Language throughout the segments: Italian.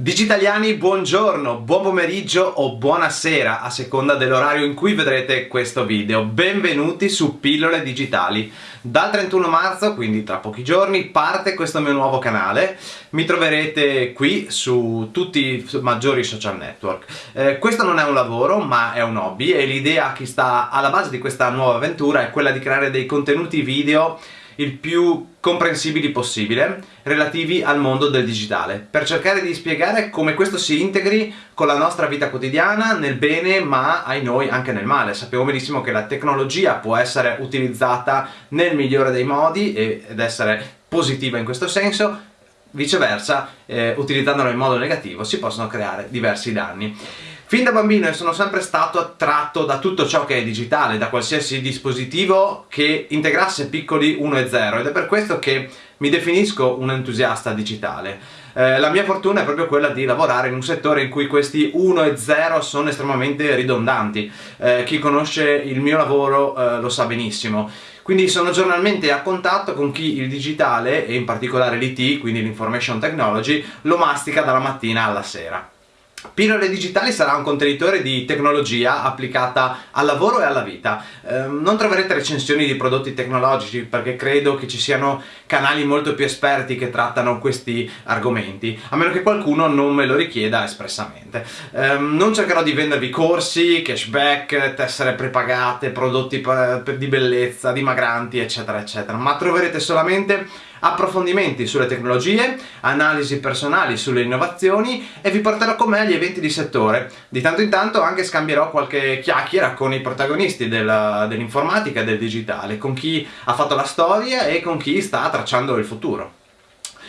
Digitaliani, buongiorno, buon pomeriggio o buonasera a seconda dell'orario in cui vedrete questo video. Benvenuti su Pillole Digitali. Dal 31 marzo, quindi tra pochi giorni, parte questo mio nuovo canale. Mi troverete qui su tutti i maggiori social network. Eh, questo non è un lavoro, ma è un hobby e l'idea che sta alla base di questa nuova avventura è quella di creare dei contenuti video il più comprensibili possibile relativi al mondo del digitale. Per cercare di spiegare come questo si integri con la nostra vita quotidiana nel bene ma ai noi anche nel male. Sappiamo benissimo che la tecnologia può essere utilizzata nel migliore dei modi ed essere positiva in questo senso. Viceversa eh, utilizzandola in modo negativo si possono creare diversi danni Fin da bambino sono sempre stato attratto da tutto ciò che è digitale, da qualsiasi dispositivo che integrasse piccoli 1 e 0 ed è per questo che mi definisco un entusiasta digitale. Eh, la mia fortuna è proprio quella di lavorare in un settore in cui questi 1 e 0 sono estremamente ridondanti. Eh, chi conosce il mio lavoro eh, lo sa benissimo. Quindi sono giornalmente a contatto con chi il digitale, e in particolare l'IT, quindi l'information technology, lo mastica dalla mattina alla sera. Pillole Digitali sarà un contenitore di tecnologia applicata al lavoro e alla vita. Eh, non troverete recensioni di prodotti tecnologici perché credo che ci siano canali molto più esperti che trattano questi argomenti, a meno che qualcuno non me lo richieda espressamente. Eh, non cercherò di vendervi corsi, cashback, tessere prepagate, prodotti di bellezza, dimagranti, eccetera, eccetera, ma troverete solamente approfondimenti sulle tecnologie, analisi personali sulle innovazioni e vi porterò con me agli eventi di settore. Di tanto in tanto anche scambierò qualche chiacchiera con i protagonisti dell'informatica dell e del digitale, con chi ha fatto la storia e con chi sta tracciando il futuro.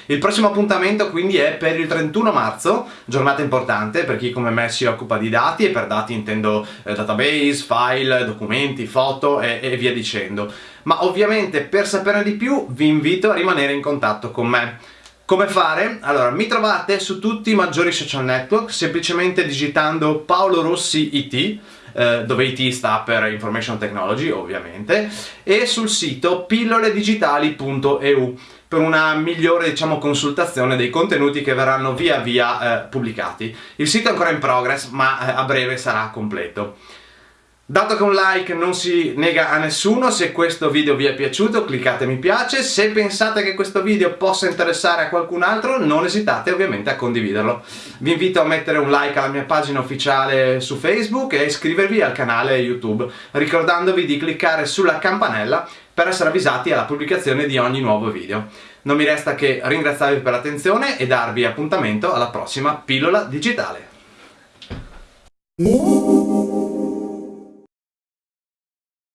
Il prossimo appuntamento quindi è per il 31 marzo, giornata importante per chi come me si occupa di dati e per dati intendo eh, database, file, documenti, foto e, e via dicendo. Ma ovviamente per saperne di più vi invito a rimanere in contatto con me. Come fare? Allora, mi trovate su tutti i maggiori social network semplicemente digitando Paolo Rossi IT, eh, dove IT sta per Information Technology ovviamente, e sul sito pilloledigitali.eu per una migliore diciamo, consultazione dei contenuti che verranno via via eh, pubblicati. Il sito è ancora in progress ma eh, a breve sarà completo. Dato che un like non si nega a nessuno, se questo video vi è piaciuto cliccate mi piace, se pensate che questo video possa interessare a qualcun altro non esitate ovviamente a condividerlo. Vi invito a mettere un like alla mia pagina ufficiale su Facebook e iscrivervi al canale YouTube, ricordandovi di cliccare sulla campanella per essere avvisati alla pubblicazione di ogni nuovo video. Non mi resta che ringraziarvi per l'attenzione e darvi appuntamento alla prossima pillola digitale.